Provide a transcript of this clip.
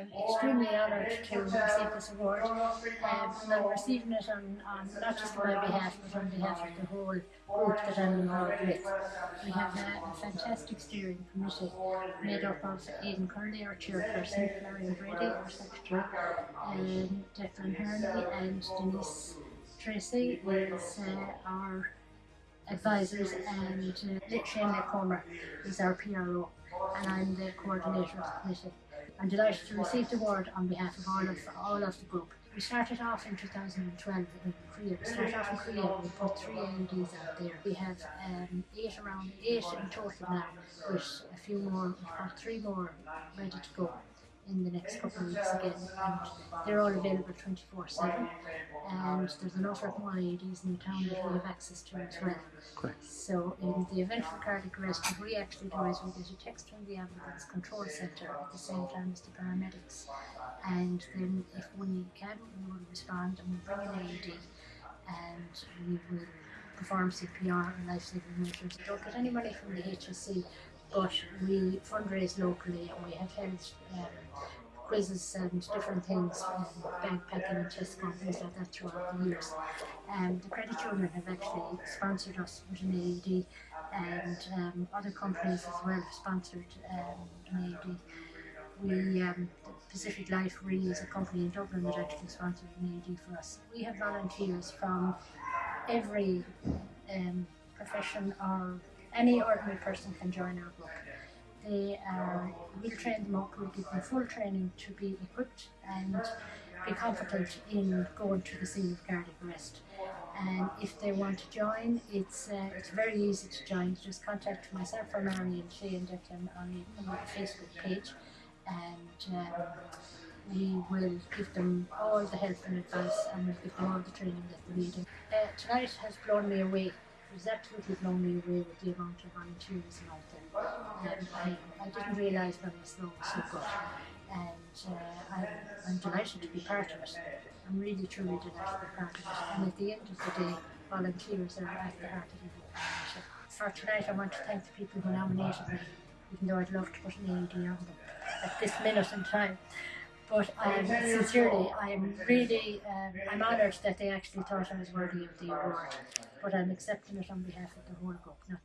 I'm extremely honoured to receive this award. Um, I'm receiving it on, on not just on my behalf, but on behalf of the whole group that I'm involved with. We have a, a fantastic steering committee made up of Aidan Curley, our chairperson, Marion Brady, our secretary, and Declan Herney, and Denise Tracy is uh, our advisors, and uh, Shane Comer is our PRO, and I'm the coordinator of the committee. I'm delighted to receive the award on behalf of all of all of the group. We started off in 2012 in Korea. We started off in Korea. We put three AEDs out there. We have um, eight around eight in total now, with a few more. We've got three more ready to go in the next couple of weeks again and they're all available 24 7 and there's an awful lot more AEDs in the town that we have access to as well. Great. So in the event of cardiac arrest what we actually do is we get a text from the ambulance control centre at the same time as the paramedics and then if we can we will respond and we'll bring an AED and we will perform CPR and life-saving measures. We don't get any money from the HSE but we fundraise locally and we have held um, quizzes and different things, um, backpacking and chess and things like that throughout the years. Um, the Credit Union have actually sponsored us with an AED and um, other companies as well have sponsored um, an AED. We, um, Pacific Life Re is a company in Dublin that actually sponsored an AED for us. We have volunteers from every um, profession or any ordinary person can join our group. They are, we'll train them up, we'll give them full training to be equipped and be confident in going to the scene of cardiac arrest. And if they want to join, it's uh, it's very easy to join. Just contact myself or Mary and Shay and Declan on the Facebook page and um, we will give them all the help and advice and we'll give them all the training that they need. Uh, tonight has blown me away absolutely blown me away with the amount of volunteerism out there. And I, I didn't realise when I was so good. And uh, I, I'm delighted to be part of it. I'm really truly delighted to be part of it. And at the end of the day, volunteers are at the heart of it. For tonight, I want to thank the people who nominated me, even though I'd love to put an AED on them at this minute in time. But sincerely, I'm really, um, I'm honoured that they actually thought I was worthy of the award. But I'm accepting it on behalf of the whole group, not